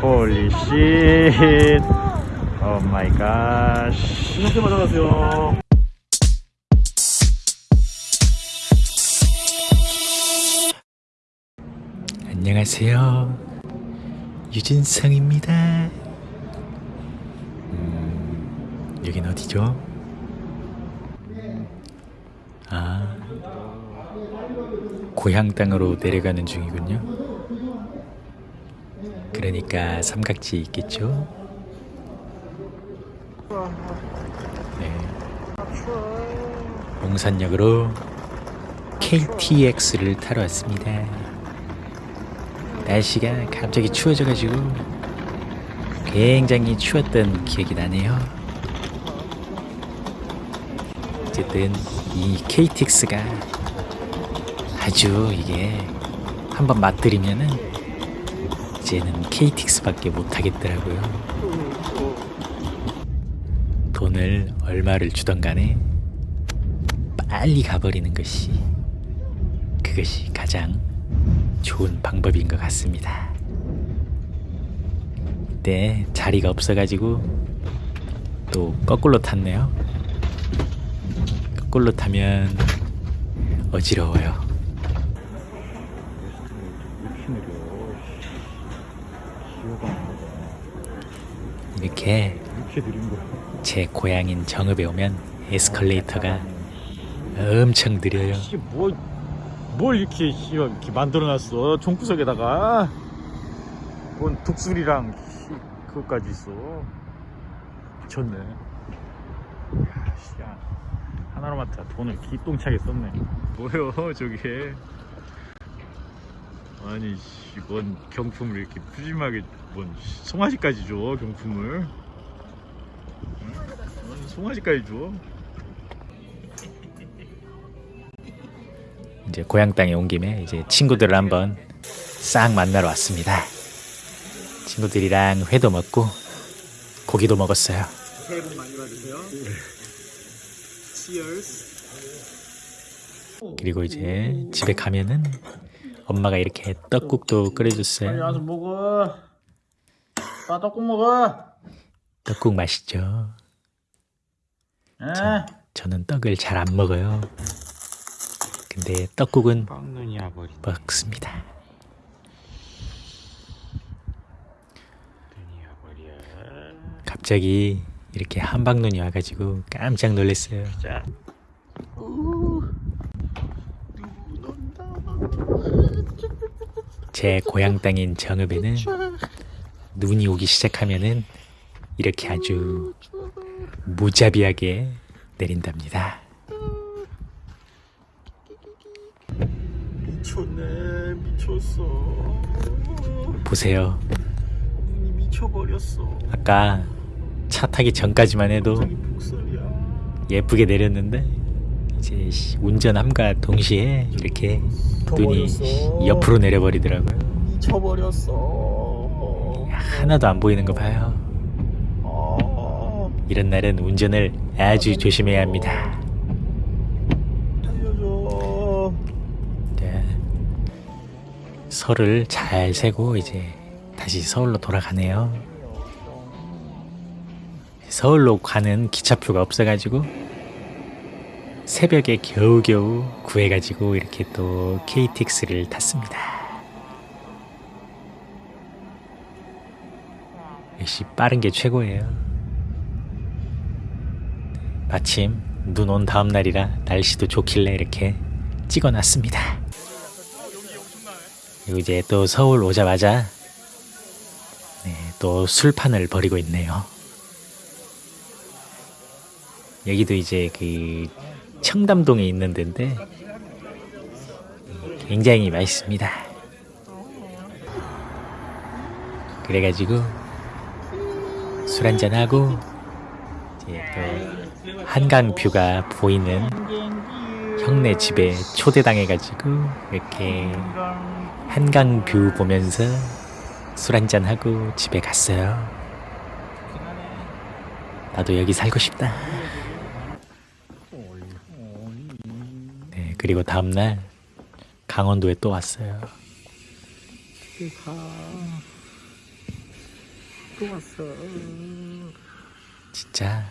홀리 쉣. 오 마이 갓. 이렇게 받아가세요. 안녕하세요. 유진성입니다. 음, 여긴 어디죠? 아, 고향 땅으로 내려가는 중이군요. 그러니까 삼각지 있겠죠? 네. 용산역으로 KTX를 타러 왔습니다. 날씨가 갑자기 추워져가지고 굉장히 추웠던 기억이 나네요. 어쨌든 이 KTX가 아주 이게 한번 맛들이면은 이제는 KTX밖에 못 하겠더라고요. 돈을 얼마를 주던 간에 빨리 가버리는 것이 그것이 가장 좋은 방법인 것 같습니다. 이때 자리가 없어가지고 또 거꾸로 탔네요. 거꾸로 타면 어지러워요. 이렇게. 제 고향인 정읍에 오면 에스컬레이터가 엄청 느려요. 뭐, 뭘 이렇게, 씨, 이렇게 만들어놨어. 종구석에다가. 뭔 독수리랑, 씨, 그것까지 있어. 미쳤네. 하나로마트 돈을 기똥차게 썼네. 뭐요, 저게. 아니, 씨, 뭔 경품을 이렇게 푸짐하게, 뭔, 씨, 송아지까지 줘, 경품을. 응? 뭔 송아지까지 줘. 이제 고향 땅에 온 김에 이제 친구들을 한번 싹 만나러 왔습니다. 친구들이랑 회도 먹고 고기도 먹었어요. 새해 복 많이 받으세요. Cheers. 그리고 이제 집에 가면은 엄마가 이렇게 떡국도 빨리 끓여줬어요. 와서 먹어. 나 떡국 먹어. 떡국 맛있죠. 에? 저는 떡을 잘 안 먹어요. 근데 떡국은. 먹습니다. 갑자기 이렇게 한방눈이 와가지고 깜짝 놀랐어요. 자. 제 고향 땅인 정읍에는 눈이 오기 시작하면은 이렇게 아주 무자비하게 내린답니다. 미쳤네 미쳤어. 보세요. 눈이 미쳐버렸어. 아까 차 타기 전까지만 해도. 예쁘게 내렸는데 이제 씨, 운전함과 동시에 이렇게 눈이 옆으로 내려버리더라고요. 미쳐버렸어. 하나도 안 보이는 거 봐요. 아, 이런 날은 운전을 아주 조심해야 합니다. 네. 설을 잘 세고 이제 다시 서울로 돌아가네요. 서울로 가는 기차표가 없어가지고 새벽에 겨우겨우 구해가지고 이렇게 또 KTX를 탔습니다. 역시 빠른 게 최고예요. 마침 눈 온 다음 날이라 날씨도 좋길래 이렇게 찍어놨습니다. 그리고 이제 또 서울 오자마자 네, 또 술판을 벌이고 있네요. 여기도 이제 그 청담동에 있는 데인데 굉장히 맛있습니다. 그래가지고 술 한잔 하고 이제 또 한강 view가 보이는 형네 집에 초대당해가지고 이렇게 한강 view 보면서 술 한잔 하고 집에 갔어요. 나도 여기 살고 싶다. 네, 그리고 다음날 강원도에 또 왔어요. 또 왔어. 진짜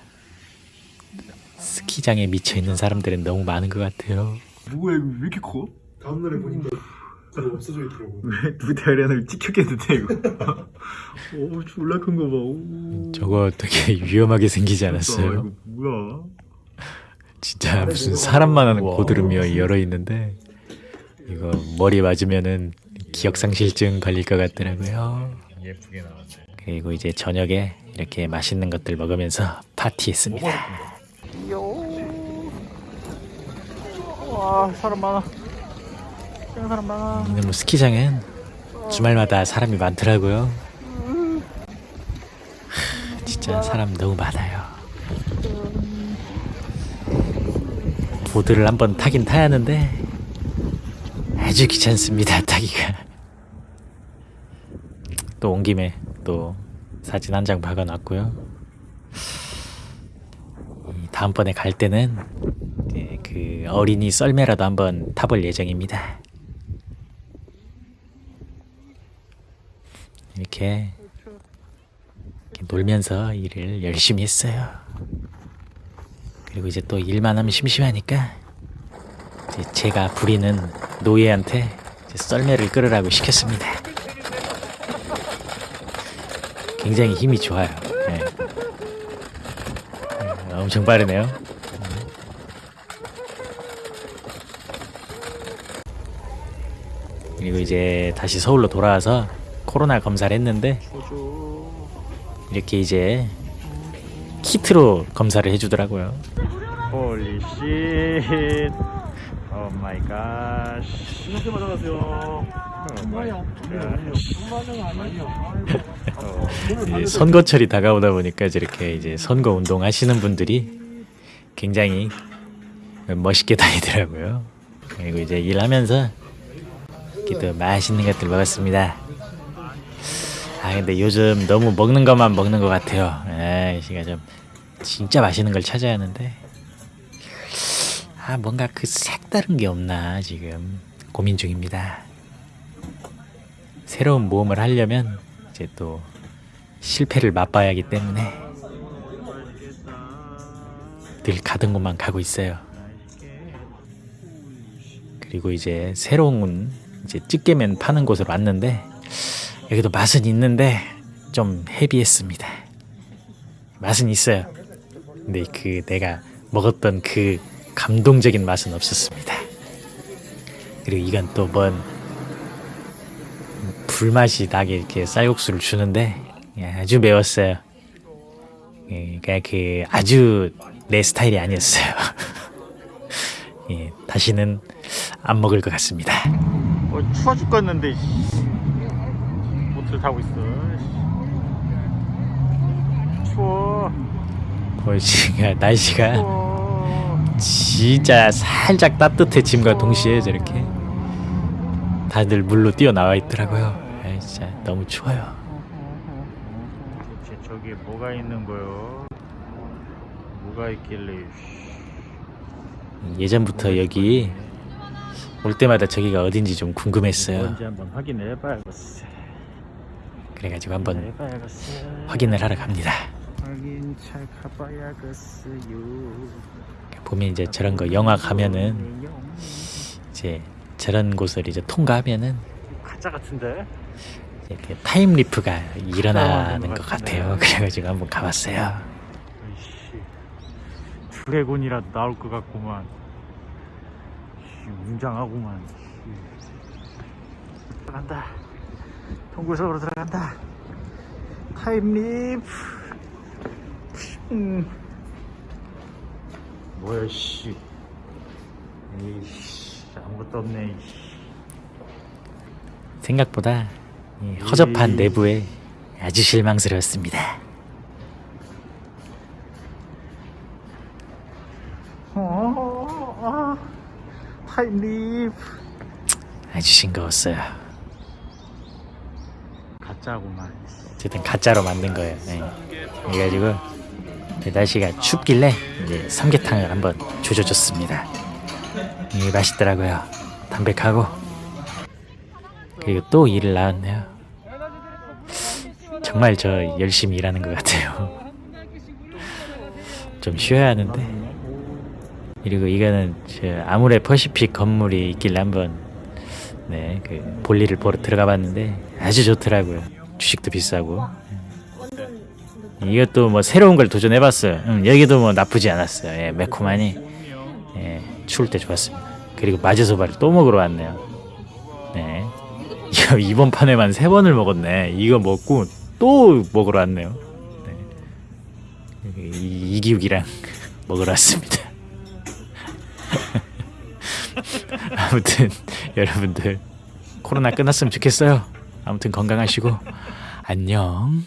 스키장에 미쳐 있는 사람들은 너무 많은 것 같아요. 뭐야 이거 왜 이렇게 커? 다음 날에 보니까 그거 없어져 있더라고. 왜두 다리 하나를 찍혔겠는데 이거 오 졸라 큰 거 봐 오. 저거 되게 위험하게 생기지 않았어요? 뭐야 진짜 무슨 사람만한 고드름이 열어 있는데 이거 머리 맞으면은 기억상실증 걸릴 것 같더라고요. 예쁘게 나왔네 그리고 이제 저녁에 이렇게 맛있는 것들 먹으면서 파티했습니다. 와 사람 많아 사람 많아 너무 스키장은 주말마다 사람이 많더라고요. 하, 진짜 사람 너무 많아요. 보드를 한번 타긴 타야 하는데 아주 귀찮습니다 타기가. 또 온 김에 또 사진 한 장 박아놨고요. 이 다음번에 갈 때는 그 어린이 썰매라도 한번 타볼 예정입니다. 이렇게, 이렇게 놀면서 일을 열심히 했어요. 그리고 이제 또 일만 하면 심심하니까 제가 부리는 노예한테 썰매를 끌으라고 시켰습니다. 굉장히 힘이 좋아요. 네. 네, 엄청 빠르네요. 그리고 이제 다시 서울로 돌아와서 코로나 검사를 했는데 이렇게 이제 키트로 검사를 해주더라고요. holy shit oh my god 이렇게 맞아가세요. 이제 선거철이 다가오다 보니까 이제 이렇게 이제 선거 운동 하시는 분들이 굉장히 멋있게 다니더라고요. 그리고 이제 일하면서 이렇게 또 맛있는 것들 먹었습니다. 아 근데 요즘 너무 먹는 것만 먹는 것 같아요. 아, 시가 좀 진짜 맛있는 걸 찾아야 하는데 아 뭔가 그 색다른 게 없나 지금 고민 중입니다. 새로운 모험을 하려면 이제 또 실패를 맛봐야 하기 때문에 늘 가던 곳만 가고 있어요. 그리고 이제 새로운 이제 찌개면 파는 곳으로 왔는데 여기도 맛은 있는데 좀 헤비했습니다. 맛은 있어요. 근데 그 내가 먹었던 그 감동적인 맛은 없었습니다. 그리고 이건 또 뭔 불맛이 나게 이렇게 쌀국수를 주는데 예, 아주 매웠어요. 예, 그냥 그 아주 내 스타일이 아니었어요. 예, 다시는 안 먹을 것 같습니다. 어, 추워 죽겠는데 씨. 보트를 타고 있어 씨. 추워 보이지가 날씨가 추워 진짜 살짝 따뜻해짐과 동시에 저렇게 다들 물로 뛰어나와 있더라고요. 아, 진짜 너무 추워요. 대체 저기에 뭐가 있는 거요 뭐가 있길래 씨. 예전부터 여기 올 때마다 저기가 어딘지 좀 궁금했어요. 뭔지 한번 확인해 봐야겠어 그래가지고 한번 확인을 하러 갑니다. 확인 잘 가봐야겠어요 보면 이제 저런 거 영화 가면은 이제 저런 곳을 이제 통과하면은 가짜 같은데 이렇게 time leap가 일어나는 것. 같아요. 그래가지고 한번 가봤어요. 아이씨 dragon이라도 나올 것 같구만 웅장하구만 씨. 들어간다 동굴 속으로 들어간다 time leap 음. 뭐야 씨 에이씨 아무것도 없네. 생각보다 이 허접한 이- 내부에 아주 실망스러웠습니다. 어, 아, 타임립 아주 싱거웠어요. 가짜구만 어쨌든 가짜로 만든 거예요. 네. 그래가지고 날씨가 춥길래 이제 삼계탕을 한번 조져줬습니다. 이 맛있더라고요. 담백하고 그리고 또 일을 나왔네요. 정말 저 열심히 일하는 것 같아요. 좀 쉬어야 하는데. 그리고 이거는 저 아무래 퍼시픽 건물이 있길래 한번 네, 그 볼일을 보러 들어가 봤는데 아주 좋더라고요. 주식도 비싸고. 이것도 뭐 새로운 걸 도전해 봤어요. 음, 여기도 뭐 나쁘지 않았어요. 예, 매콤하니 예, 추울 때 좋았습니다. 그리고 마제소바를 또 먹으러 왔네요. 네. 이거 이번 판에만 세 번을 먹었네. 이거 먹고 또 먹으러 왔네요. 네. 이, 이기욱이랑 먹으러 왔습니다. 아무튼 여러분들 코로나 끝났으면 좋겠어요. 아무튼 건강하시고 안녕.